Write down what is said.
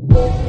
you